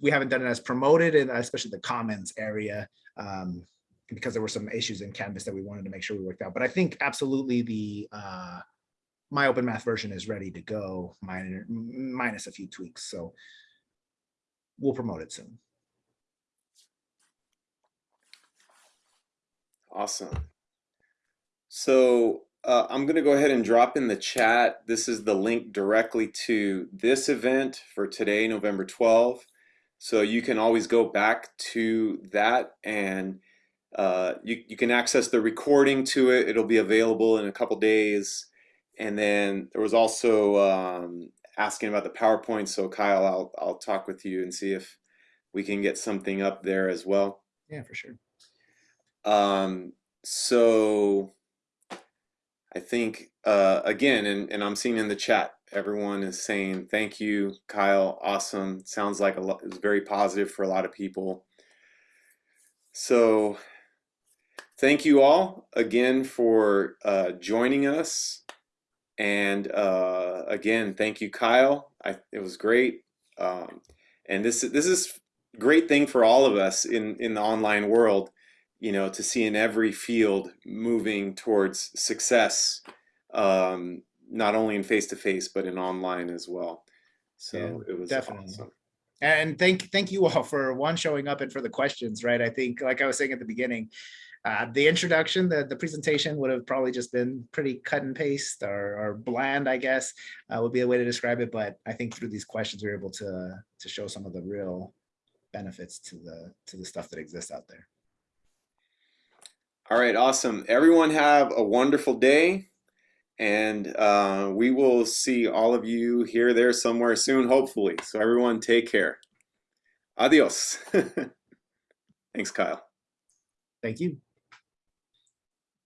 we haven't done it as promoted, and especially the comments area, um, because there were some issues in Canvas that we wanted to make sure we worked out. But I think absolutely the uh, my open math version is ready to go, minor, minus a few tweaks. So we'll promote it soon. Awesome. So uh, I'm going to go ahead and drop in the chat. This is the link directly to this event for today, November 12th. So you can always go back to that and uh, you, you can access the recording to it. It'll be available in a couple days. And then there was also um, asking about the PowerPoint. So Kyle, I'll, I'll talk with you and see if we can get something up there as well. Yeah, for sure. Um, so I think, uh, again, and, and I'm seeing in the chat, everyone is saying thank you, Kyle. Awesome. Sounds like a lot. It's very positive for a lot of people. So, thank you all again for uh, joining us. And uh, again, thank you, Kyle. I, it was great. Um, and this this is great thing for all of us in in the online world. You know, to see in every field moving towards success. Um, not only in face to face, but in online as well. So Yeah, it was definitely. awesome. And thank thank you all for one showing up and for the questions, right? I think, like I was saying at the beginning, uh, the introduction, the, the presentation would have probably just been pretty cut and paste or, or bland, I guess, uh, would be a way to describe it. But I think through these questions, we are able to to show some of the real benefits to the to the stuff that exists out there. All right, awesome. Everyone have a wonderful day. And uh, we will see all of you here, there, somewhere soon, hopefully. So, everyone, take care. Adios. Thanks, Kyle. Thank you.